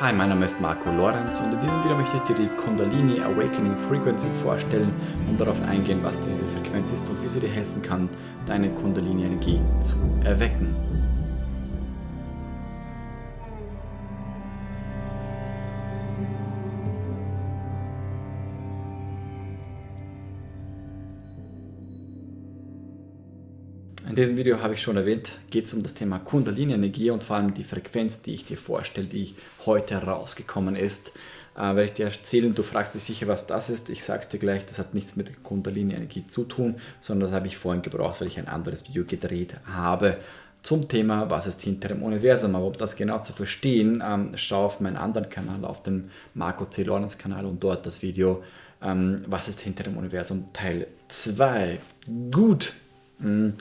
Hi, mein Name ist Marco Lorenz und in diesem Video möchte ich dir die Kundalini Awakening Frequency vorstellen und darauf eingehen, was diese Frequenz ist und wie sie dir helfen kann, deine Kundalini-Energie zu erwecken. In diesem Video habe ich schon erwähnt, geht es um das Thema Kundalini-Energie und vor allem die Frequenz, die ich dir vorstelle, die heute herausgekommen ist. Äh, werde ich dir erzählen, du fragst dich sicher, was das ist. Ich sage es dir gleich, das hat nichts mit Kundalini-Energie zu tun, sondern das habe ich vorhin gebraucht, weil ich ein anderes Video gedreht habe zum Thema, was ist hinter dem Universum. Aber um das genau zu verstehen, ähm, schau auf meinen anderen Kanal, auf dem Marco C. Lorenz Kanal und dort das Video, ähm, was ist hinter dem Universum, Teil 2. Gut. Hm.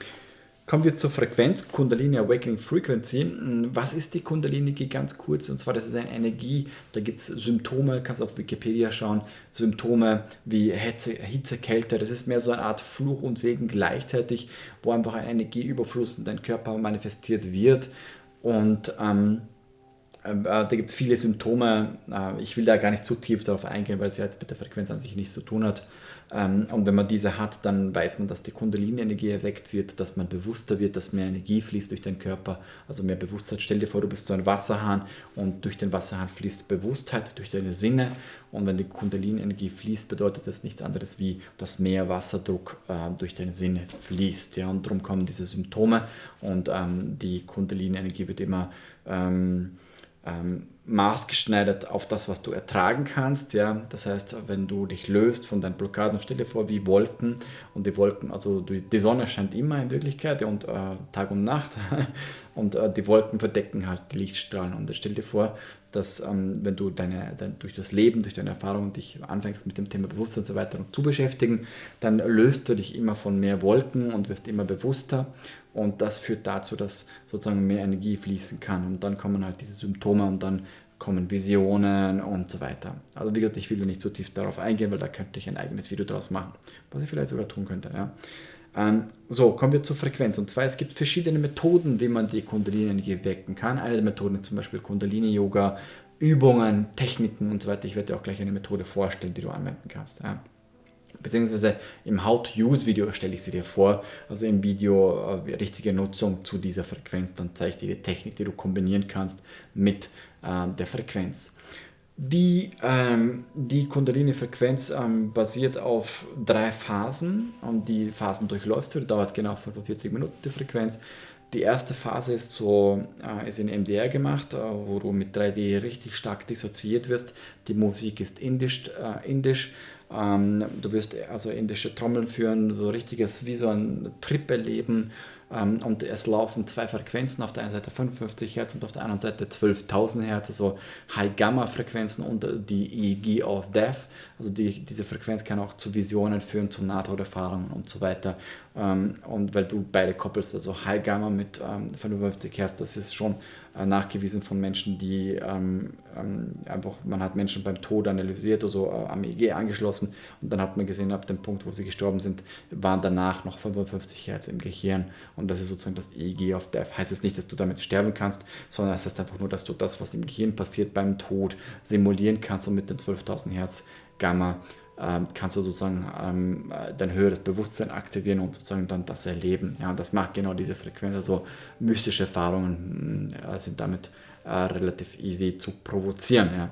Kommen wir zur Frequenz, Kundalini Awakening Frequency. Was ist die Kundalini ganz kurz? Und zwar, das ist eine Energie, da gibt es Symptome, kannst auf Wikipedia schauen, Symptome wie Hitze, Hitze, Kälte, das ist mehr so eine Art Fluch und Segen gleichzeitig, wo einfach ein Energieüberfluss in deinem Körper manifestiert wird. Und ähm, äh, da gibt es viele Symptome. Äh, ich will da gar nicht zu tief darauf eingehen, weil es ja jetzt mit der Frequenz an sich nichts zu tun hat. Ähm, und wenn man diese hat, dann weiß man, dass die Kundalini-Energie erweckt wird, dass man bewusster wird, dass mehr Energie fließt durch den Körper, also mehr Bewusstheit. Stell dir vor, du bist so ein Wasserhahn und durch den Wasserhahn fließt Bewusstheit durch deine Sinne. Und wenn die Kundalini-Energie fließt, bedeutet das nichts anderes wie, dass mehr Wasserdruck äh, durch deine Sinne fließt. Ja? Und darum kommen diese Symptome und ähm, die Kundalini-Energie wird immer ähm, ähm, maßgeschneidert auf das, was du ertragen kannst. Ja? Das heißt, wenn du dich löst von deinen Blockaden, stell dir vor wie Wolken und die Wolken, also die Sonne scheint immer in Wirklichkeit und äh, Tag und Nacht und äh, die Wolken verdecken halt die Lichtstrahlen und stell dir vor, dass ähm, wenn du deine, dein, durch das Leben, durch deine Erfahrungen dich anfängst mit dem Thema Bewusstsein und so weiter zu beschäftigen, dann löst du dich immer von mehr Wolken und wirst immer bewusster und das führt dazu, dass sozusagen mehr Energie fließen kann und dann kommen halt diese Symptome und dann kommen Visionen und so weiter. Also wie gesagt, ich will nicht zu tief darauf eingehen, weil da könnte ich ein eigenes Video daraus machen, was ich vielleicht sogar tun könnte. Ja. Ähm, so, kommen wir zur Frequenz. Und zwar, es gibt verschiedene Methoden, wie man die Kundalini-Energie wecken kann. Eine der Methoden ist zum Beispiel Kundalini-Yoga, Übungen, Techniken und so weiter. Ich werde dir auch gleich eine Methode vorstellen, die du anwenden kannst. Ja beziehungsweise im How-to-Use-Video stelle ich sie dir vor, also im Video äh, richtige Nutzung zu dieser Frequenz, dann zeige ich dir die Technik, die du kombinieren kannst mit äh, der Frequenz. Die, ähm, die Kundalini-Frequenz ähm, basiert auf drei Phasen und die Phasen durchläufst du, dauert genau 45 Minuten die Frequenz. Die erste Phase ist so, äh, ist in MDR gemacht, äh, wo du mit 3D richtig stark dissoziiert wirst. Die Musik ist indisch, äh, indisch ähm, du wirst also indische Trommeln führen, so richtiges, wie so ein Trip erleben. Ähm, und es laufen zwei Frequenzen, auf der einen Seite 55 Hertz und auf der anderen Seite 12.000 Hertz, also High-Gamma-Frequenzen und die EEG of Death. Also die, diese Frequenz kann auch zu Visionen führen, zu Nahtoderfahrungen und so weiter. Ähm, und weil du beide koppelst, also High-Gamma mit 55 Hertz, das ist schon äh, nachgewiesen von Menschen, die einfach, man hat Menschen beim Tod analysiert, also äh, am EEG angeschlossen und dann hat man gesehen, ab dem Punkt, wo sie gestorben sind, waren danach noch 55 Hertz im Gehirn und das ist sozusagen das EEG of Death. Heißt es nicht, dass du damit sterben kannst, sondern es heißt einfach nur, dass du das, was im Gehirn passiert beim Tod, simulieren kannst und mit den 12.000 Hertz Gamma ähm, kannst du sozusagen ähm, dein höheres Bewusstsein aktivieren und sozusagen dann das erleben. Ja, und das macht genau diese Frequenz. Also mystische Erfahrungen äh, sind damit äh, relativ easy zu provozieren. Ja.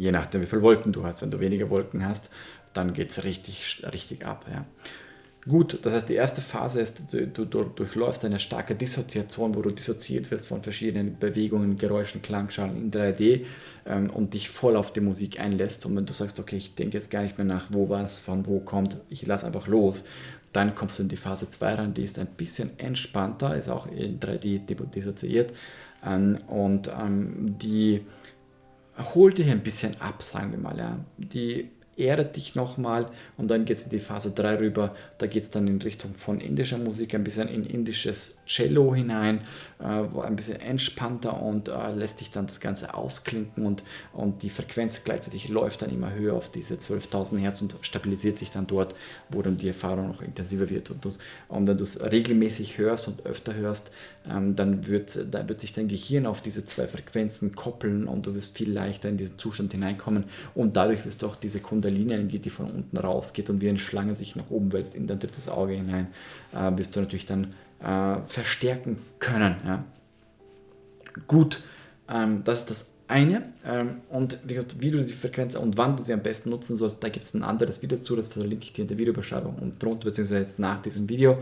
Je nachdem, wie viele Wolken du hast. Wenn du weniger Wolken hast, dann geht es richtig, richtig ab. Ja. Gut, das heißt, die erste Phase ist, du, du, durchläufst eine starke Dissoziation, wo du dissoziiert wirst von verschiedenen Bewegungen, Geräuschen, Klangschalen in 3D ähm, und dich voll auf die Musik einlässt. Und wenn du sagst, okay, ich denke jetzt gar nicht mehr nach, wo was von wo kommt, ich lasse einfach los, dann kommst du in die Phase 2 rein, die ist ein bisschen entspannter, ist auch in 3D dissoziiert ähm, und ähm, die holt dich ein bisschen ab, sagen wir mal. Ja. Die erdet dich nochmal und dann geht es in die Phase 3 rüber. Da geht es dann in Richtung von indischer Musik, ein bisschen in indisches Cello hinein, äh, ein bisschen entspannter und äh, lässt dich dann das Ganze ausklinken und, und die Frequenz gleichzeitig läuft dann immer höher auf diese 12.000 Hertz und stabilisiert sich dann dort, wo dann die Erfahrung noch intensiver wird. Und, und wenn du es regelmäßig hörst und öfter hörst, ähm, dann, wird, dann wird sich dein Gehirn auf diese zwei Frequenzen koppeln und du wirst viel leichter in diesen Zustand hineinkommen und dadurch wirst du auch diese Kundalini-Energie, die von unten rausgeht und wie eine Schlange sich nach oben wälzt in dein drittes Auge hinein, äh, wirst du natürlich dann äh, verstärken können. Ja. Gut, ähm, das ist das eine. Ähm, und wie, gesagt, wie du die Frequenz und wann du sie am besten nutzen sollst, da gibt es ein anderes Video dazu, das verlinke ich dir in der Videobeschreibung und drunter, beziehungsweise jetzt nach diesem Video.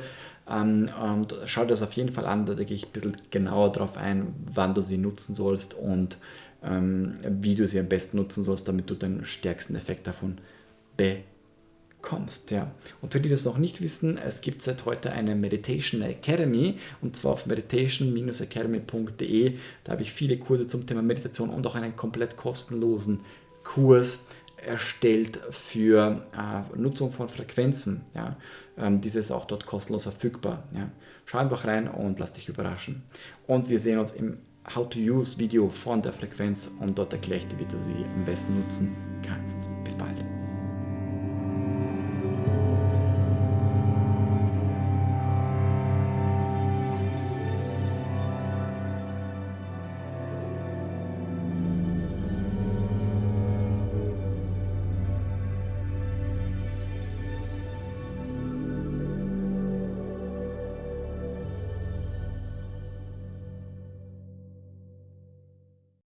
Ähm, und schau dir das auf jeden Fall an, da gehe ich ein bisschen genauer darauf ein, wann du sie nutzen sollst und ähm, wie du sie am besten nutzen sollst, damit du den stärksten Effekt davon bekommst. Ja. Und für die, die das noch nicht wissen, es gibt seit heute eine Meditation Academy und zwar auf meditation-academy.de. Da habe ich viele Kurse zum Thema Meditation und auch einen komplett kostenlosen Kurs erstellt für äh, Nutzung von Frequenzen. Ja. Ähm, dieses ist auch dort kostenlos verfügbar. Ja. Schau einfach rein und lass dich überraschen. Und wir sehen uns im How to Use Video von der Frequenz und dort erkläre ich dir, wie du sie am besten nutzen kannst. Bis bald.